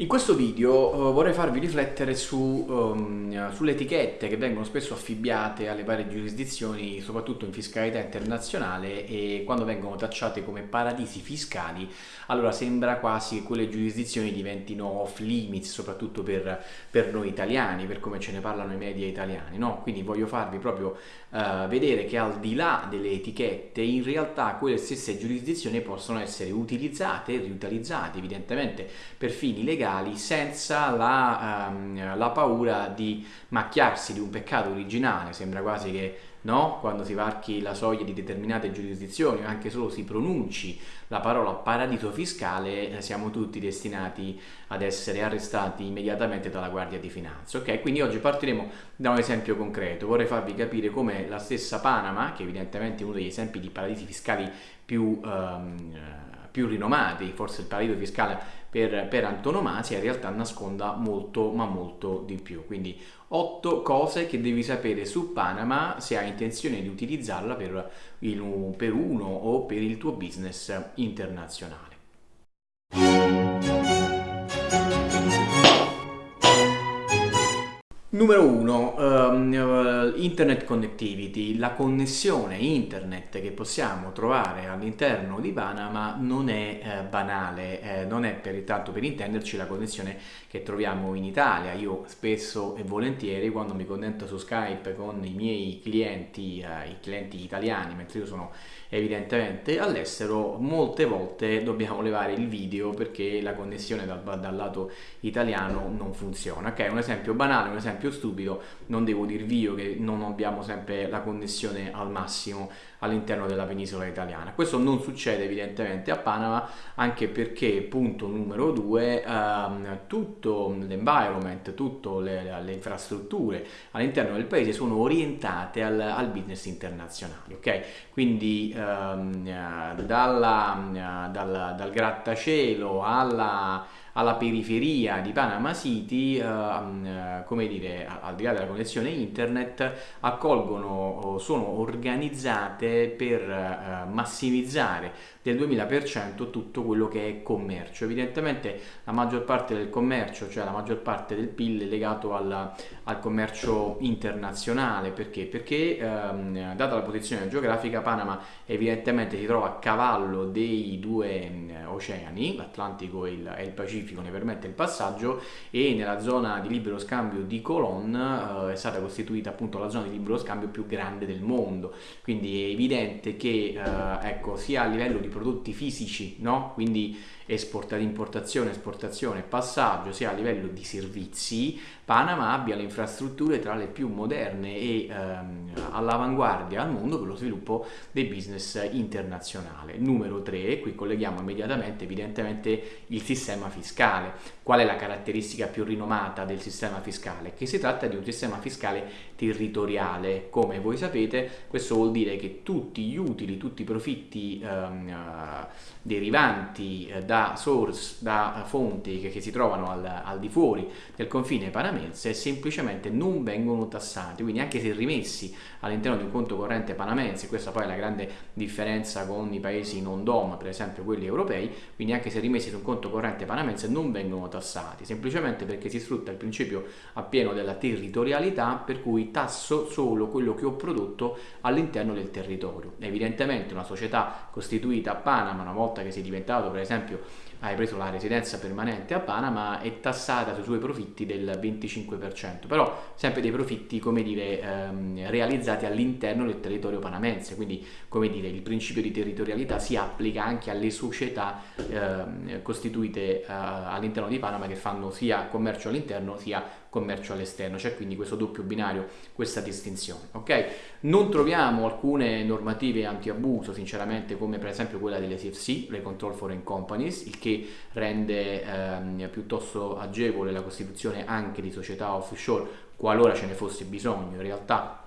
In questo video uh, vorrei farvi riflettere su, um, sulle etichette che vengono spesso affibbiate alle varie giurisdizioni, soprattutto in fiscalità internazionale e quando vengono tacciate come paradisi fiscali, allora sembra quasi che quelle giurisdizioni diventino off limits, soprattutto per, per noi italiani, per come ce ne parlano i media italiani. No? Quindi voglio farvi proprio uh, vedere che al di là delle etichette, in realtà quelle stesse giurisdizioni possono essere utilizzate riutilizzate, evidentemente per fini legali legali senza la, um, la paura di macchiarsi di un peccato originale, sembra quasi che no? quando si varchi la soglia di determinate giurisdizioni o anche solo si pronunci la parola paradiso fiscale, eh, siamo tutti destinati ad essere arrestati immediatamente dalla Guardia di Finanza. Ok, quindi oggi partiremo da un esempio concreto. Vorrei farvi capire come la stessa Panama, che evidentemente è uno degli esempi di paradisi fiscali più, um, più rinomati, forse il paradiso fiscale per, per antonomasia in realtà nasconda molto ma molto di più. Quindi 8 cose che devi sapere su Panama se hai intenzione di utilizzarla per, il, per uno o per il tuo business internazionale. Numero 1, um, ehm, Internet Connectivity, la connessione internet che possiamo trovare all'interno di Panama non è eh, banale, eh, non è per, tanto per intenderci la connessione che troviamo in Italia. Io spesso e volentieri quando mi connetto su Skype con i miei clienti, eh, i clienti italiani, mentre io sono evidentemente all'estero, molte volte dobbiamo levare il video perché la connessione dal, dal lato italiano non funziona. Ok, un esempio banale, un esempio esempio stupido, non devo dirvi io che non abbiamo sempre la connessione al massimo all'interno della penisola italiana. Questo non succede evidentemente a Panama anche perché, punto numero due, ehm, tutto l'environment, tutte le, le, infrastrutture all'interno del paese sono orientate al, al business internazionale, ok? Quindi ehm, dalla, dal, dal grattacielo alla alla periferia di Panama City, eh, mm, come dire, al di là della connessione internet, accolgono, sono organizzate per eh, massimizzare del 2000% tutto quello che è commercio. Evidentemente la maggior parte del commercio, cioè la maggior parte del PIL è legato alla, al commercio internazionale, perché? Perché ehm, data la posizione geografica Panama evidentemente si trova a cavallo dei due eh, oceani, l'Atlantico e il, e il, Pacifico ne permette il passaggio e nella zona di libero scambio di Colon eh, è stata costituita appunto la zona di libero scambio più grande del mondo, quindi è evidente che eh, ecco, sia a livello di prodotti fisici, no? quindi esportazione, importazione, esportazione, passaggio, sia a livello di servizi, Panama abbia le infrastrutture tra le più moderne e ehm, all'avanguardia al mondo per lo sviluppo dei business internazionale. Numero 3, qui colleghiamo immediatamente evidentemente il sistema fiscale. Qual è la caratteristica più rinomata del sistema fiscale? Che si tratta di un sistema fiscale territoriale. Come voi sapete, questo vuol dire che tutti gli utili, tutti i profitti ehm, uh, derivanti eh, da source, da fonti che, che si trovano al, al di fuori del confine panamense semplicemente non vengono tassati, quindi anche se rimessi all'interno di un conto corrente panamense, questa poi è la grande differenza con i paesi non DOM, per esempio quelli europei, quindi anche se rimessi su un conto corrente panamense non vengono tassati, semplicemente perché si sfrutta il principio appieno della territorialità per cui tasso solo quello che ho prodotto all'interno del territorio. Evidentemente una società costituita a Panama, una volta che si è diventato per esempio hai preso la residenza permanente a Panama è tassata sui suoi profitti del 25%, però sempre dei profitti, come dire, ehm, realizzati all'interno del territorio panamense, quindi come dire, il principio di territorialità si applica anche alle società ehm, costituite eh, all'interno di Panama che fanno sia commercio all'interno sia commercio all'esterno, c'è quindi questo doppio binario, questa distinzione. ok? Non troviamo alcune normative anti-abuso, sinceramente, come per esempio quella delle CFC, le Control Foreign Companies, il che rende ehm, piuttosto agevole la costituzione anche di società offshore qualora ce ne fosse bisogno in realtà,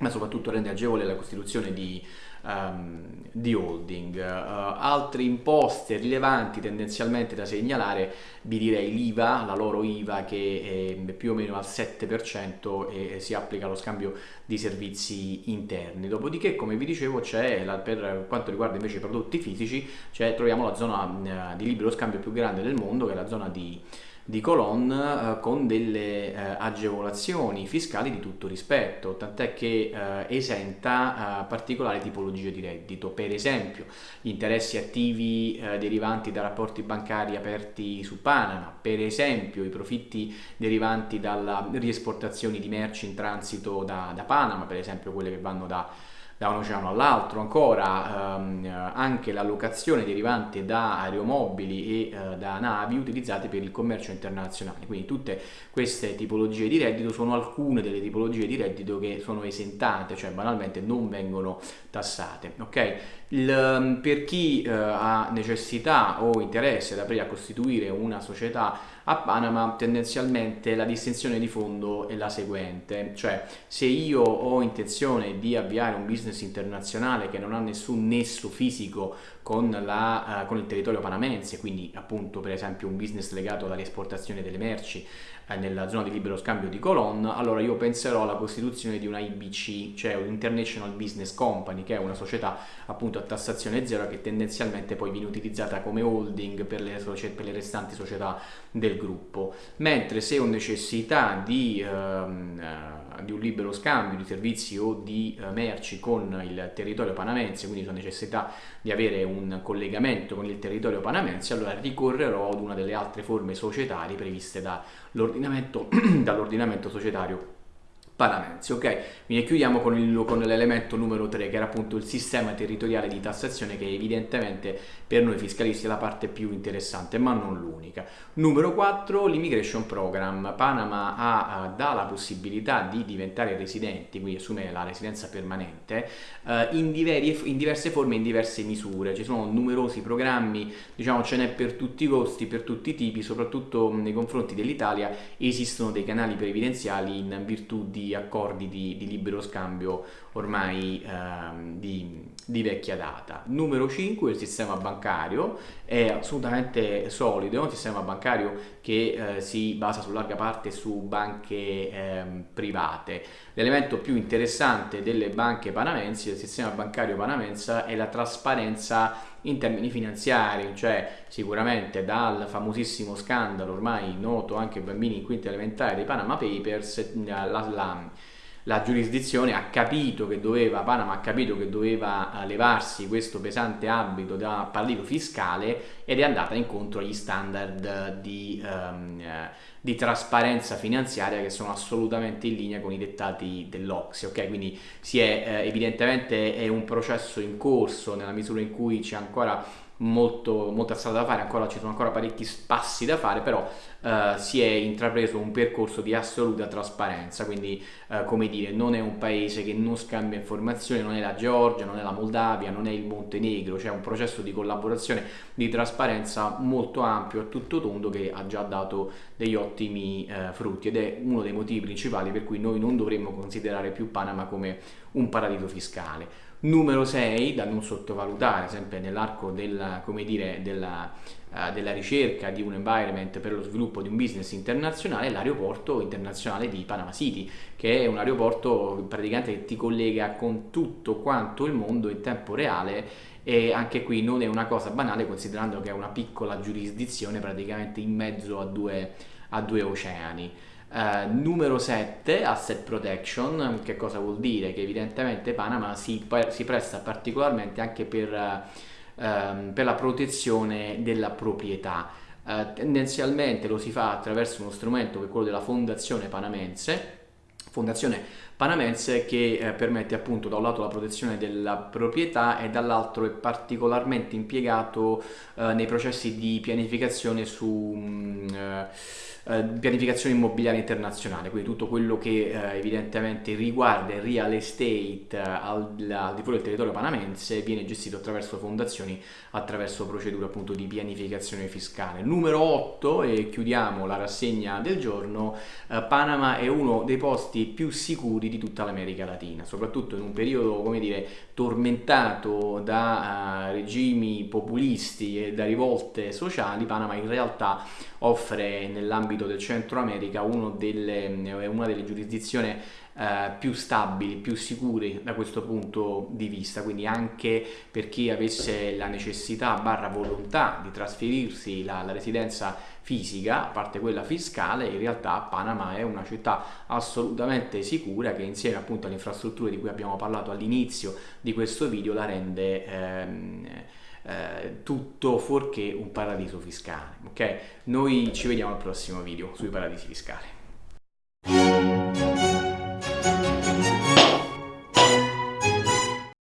ma soprattutto rende agevole la costituzione di um, di holding. Uh, altre imposte rilevanti tendenzialmente da segnalare, vi direi l'IVA, la loro IVA che è più o meno al 7% e si applica allo scambio di servizi interni. Dopodiché, come vi dicevo, c'è per quanto riguarda invece i prodotti fisici, troviamo la zona uh, di libero scambio più grande del mondo, che è la zona di di Colon con delle agevolazioni fiscali di tutto rispetto, tant'è che esenta particolari tipologie di reddito, per esempio gli interessi attivi derivanti da rapporti bancari aperti su Panama, per esempio i profitti derivanti dalla riesportazione di merci in transito da, da Panama, per esempio quelle che vanno da da un oceano all'altro, ancora ehm, anche l'allocazione derivante da aeromobili e eh, da navi utilizzate per il commercio internazionale. Quindi tutte queste tipologie di reddito sono alcune delle tipologie di reddito che sono esentate, cioè banalmente non vengono tassate. Okay? Il, ehm, per chi eh, ha necessità o interesse ad aprire a costituire una società a Panama tendenzialmente la distinzione di fondo è la seguente, cioè se io ho intenzione di avviare un business internazionale che non ha nessun nesso fisico con, la, uh, con il territorio panamense, quindi appunto per esempio un business legato all'esportazione delle merci nella zona di libero scambio di Colon, allora io penserò alla costituzione di una IBC, cioè un International Business Company, che è una società appunto a tassazione zero che tendenzialmente poi viene utilizzata come holding per le, per le restanti società del gruppo. Mentre se ho necessità di, ehm, eh, di un libero scambio di servizi o di eh, merci con il territorio panamense, quindi ho necessità di avere un collegamento con il territorio panamense, allora ricorrerò ad una delle altre forme societarie previste dall'ordinamento, dall'ordinamento societario panamense. Ok, quindi chiudiamo con, il, con, l'elemento numero 3 che era appunto il sistema territoriale di tassazione che evidentemente per noi fiscalisti è la parte più interessante ma non l'unica. Numero 4 l'immigration program. Panama ha, dà la possibilità di diventare residenti, quindi assumere la residenza permanente eh, in, diveri, in, diverse forme e in diverse misure. Ci sono numerosi programmi, diciamo ce n'è per tutti i costi, per tutti i tipi, soprattutto nei confronti dell'Italia esistono dei canali previdenziali in virtù di accordi di, di libero scambio ormai ehm, di, di, vecchia data. Numero 5 il sistema bancario è assolutamente solido, è un sistema bancario che eh, si basa su larga parte su banche ehm, private. L'elemento più interessante delle banche panamensi, del sistema bancario panamense, è la trasparenza in termini finanziari, cioè sicuramente dal famosissimo scandalo ormai noto anche ai bambini in quinta elementare dei Panama Papers, la, la la giurisdizione ha capito che doveva, Panama ha capito che doveva eh, levarsi questo pesante abito da paradiso fiscale ed è andata incontro agli standard di, um, di trasparenza finanziaria che sono assolutamente in linea con i dettati dell'Ocse, ok? Quindi si è, eh, evidentemente è un processo in corso nella misura in cui c'è ancora molto, molta strada da fare, ancora ci sono ancora parecchi passi da fare, però eh, si è intrapreso un percorso di assoluta trasparenza, quindi eh, come dire, non è un paese che non scambia informazioni, non è la Georgia, non è la Moldavia, non è il Montenegro, c'è un processo di collaborazione, di trasparenza molto ampio e tutto tondo che ha già dato degli ottimi eh, frutti ed è uno dei motivi principali per cui noi non dovremmo considerare più Panama come un paradiso fiscale. Numero 6, da non sottovalutare, sempre nell'arco della, della, uh, della, ricerca di un environment per lo sviluppo di un business internazionale, è l'aeroporto internazionale di Panama City, che è un aeroporto praticamente che ti collega con tutto quanto il mondo in tempo reale e anche qui non è una cosa banale considerando che è una piccola giurisdizione praticamente in mezzo a due, a due oceani. Uh, numero 7, asset protection, che cosa vuol dire? Che evidentemente Panama si, si presta particolarmente anche per, uh, per, la protezione della proprietà. Uh, tendenzialmente lo si fa attraverso uno strumento che è quello della Fondazione Panamense, Fondazione Panamense che eh, permette appunto da un lato la protezione della proprietà e dall'altro è particolarmente impiegato nei processi di pianificazione su... Um, eh, pianificazione immobiliare internazionale, quindi tutto quello che eh, evidentemente riguarda il real estate eh, al, al di fuori del territorio panamense viene gestito attraverso fondazioni, attraverso procedure appunto di pianificazione fiscale. Numero 8 e chiudiamo la rassegna del giorno, eh, Panama è uno dei posti più sicuri di tutta l'America Latina, soprattutto in un periodo come dire tormentato da uh, regimi populisti e da rivolte sociali, Panama in realtà offre nell'ambito del Centro America delle, una delle giurisdizioni eh, più stabili, più sicuri da questo punto di vista, quindi anche per chi avesse la necessità barra volontà di trasferirsi la, la residenza fisica, a parte quella fiscale, in realtà Panama è una città assolutamente sicura che insieme appunto alle infrastrutture di cui abbiamo parlato all'inizio di questo video la rende ehm, eh, tutto fuorché un paradiso fiscale. Ok? Noi ci vediamo al prossimo video sui paradisi fiscali.